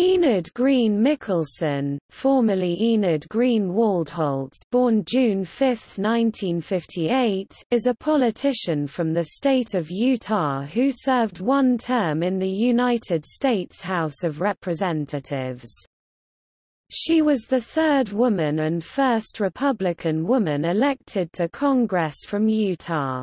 Enid Greene Mickelsen, formerly Enid Greene Waldholtz born June 5, 1958, is a politician from the state of Utah who served one term in the United States House of Representatives. She was the third woman and first Republican woman elected to Congress from Utah.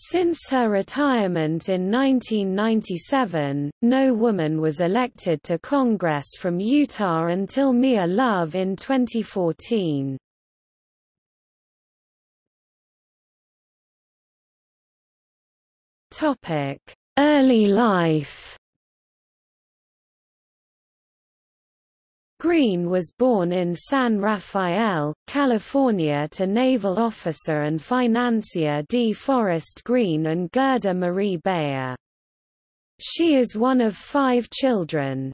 Since her retirement in 1997, no woman was elected to Congress from Utah until Mia Love in 2014. Early life Greene was born in San Rafael, California to naval officer and financier D. Forrest Greene and Gerda Marie Bayer. She is one of five children.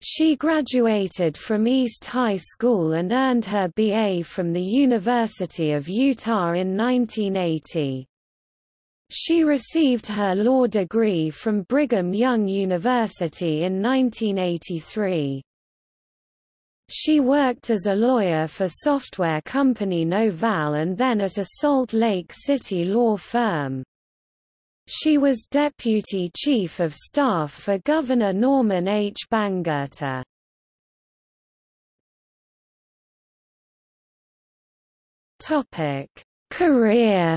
She graduated from East High School and earned her BA from the University of Utah in 1980. She received her law degree from Brigham Young University in 1983. She worked as a lawyer for software company Novell and then at a Salt Lake City law firm. She was Deputy Chief of Staff for Governor Norman H. Bangerter. Career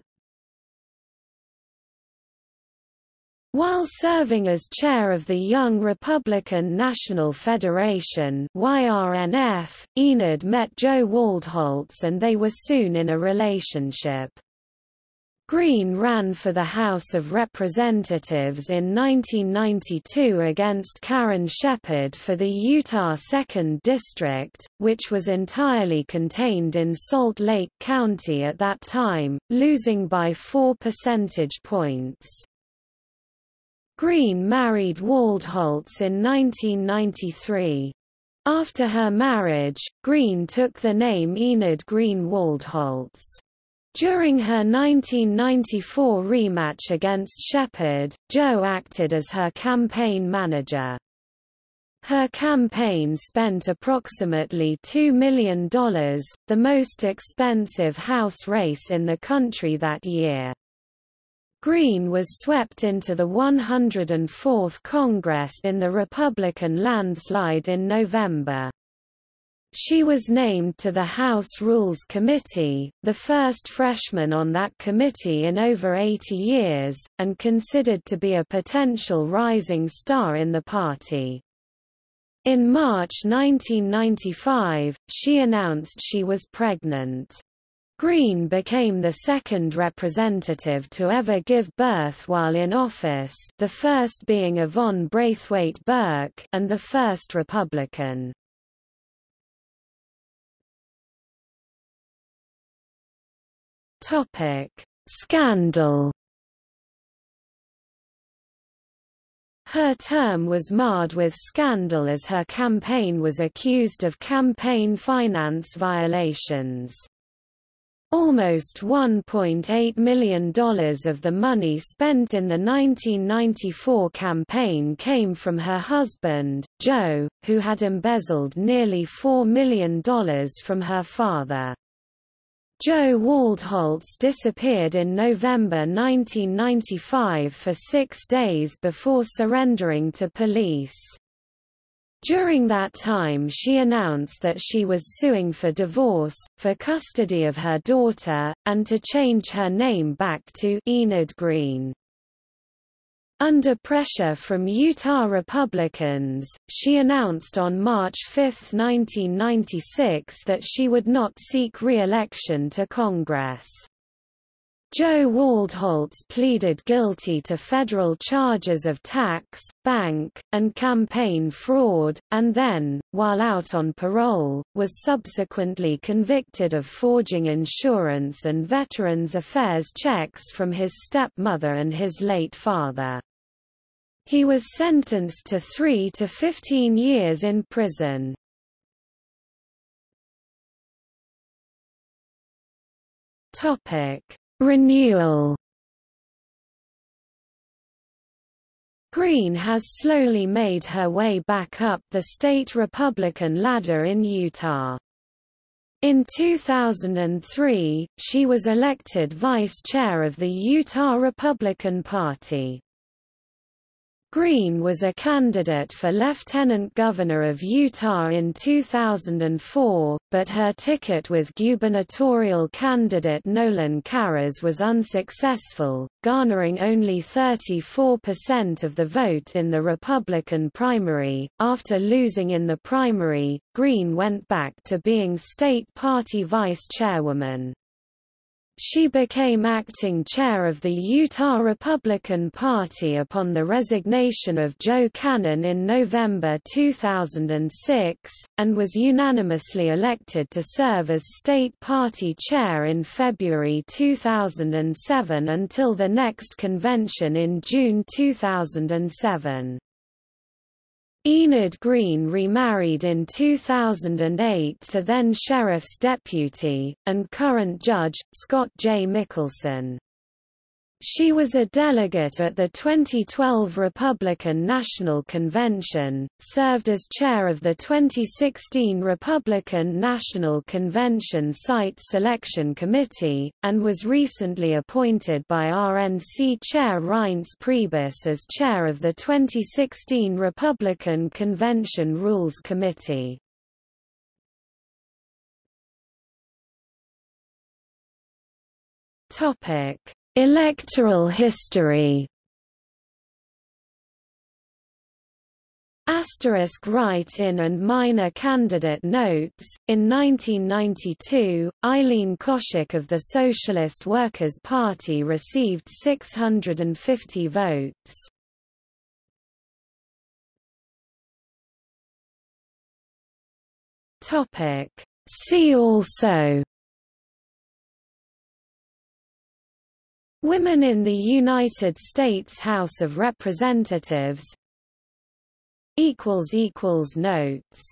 While serving as chair of the Young Republican National Federation YRNF, Enid met Joe Waldholtz and they were soon in a relationship. Greene ran for the House of Representatives in 1992 against Karen Shepherd for the Utah 2nd District, which was entirely contained in Salt Lake County at that time, losing by 4 percentage points. Greene married Waldholtz in 1993. After her marriage, Greene took the name Enid Greene Waldholtz. During her 1994 rematch against Shepherd, Joe acted as her campaign manager. Her campaign spent approximately $2 million, the most expensive House race in the country that year. Greene was swept into the 104th Congress in the Republican landslide in November. She was named to the House Rules Committee, the first freshman on that committee in over 80 years, and considered to be a potential rising star in the party. In March 1995, she announced she was pregnant. Greene became the second representative to ever give birth while in office the first being Yvonne Brathwaite Burke and the first Republican. Scandal Her term was marred with scandal as her campaign was accused of campaign finance violations. Almost $1.8 million of the money spent in the 1994 campaign came from her husband, Joe, who had embezzled nearly $4 million from her father. Joe Waldholtz disappeared in November 1995 for six days before surrendering to police. During that time she announced that she was suing for divorce, for custody of her daughter, and to change her name back to Enid Greene. Under pressure from Utah Republicans, she announced on March 5, 1996 that she would not seek re-election to Congress. Joe Waldholtz pleaded guilty to federal charges of tax, bank, and campaign fraud, and then, while out on parole, was subsequently convicted of forging insurance and Veterans Affairs checks from his stepmother and his late father. He was sentenced to 3 to 15 years in prison. Topic Renewal Greene has slowly made her way back up the state Republican ladder in Utah. In 2003, she was elected vice chair of the Utah Republican Party. Greene was a candidate for lieutenant governor of Utah in 2004, but her ticket with gubernatorial candidate Nolan Karras was unsuccessful, garnering only 34% of the vote in the Republican primary. After losing in the primary, Greene went back to being state party vice chairwoman. She became acting chair of the Utah Republican Party upon the resignation of Joe Cannon in November 2006, and was unanimously elected to serve as state party chair in February 2007 until the next convention in June 2007. Enid Greene remarried in 2008 to then Sheriff's Deputy, and current Judge, Scott J. Mickelsen. She was a delegate at the 2012 Republican National Convention, served as chair of the 2016 Republican National Convention Site Selection Committee, and was recently appointed by RNC Chair Reince Priebus as chair of the 2016 Republican Convention Rules Committee. Topic Electoral history Asterisk write-in and minor candidate notes. In 1992, Eileen Koshik of the Socialist Workers' Party received 650 votes. Topic. See also Women in the United States House of Representatives. Notes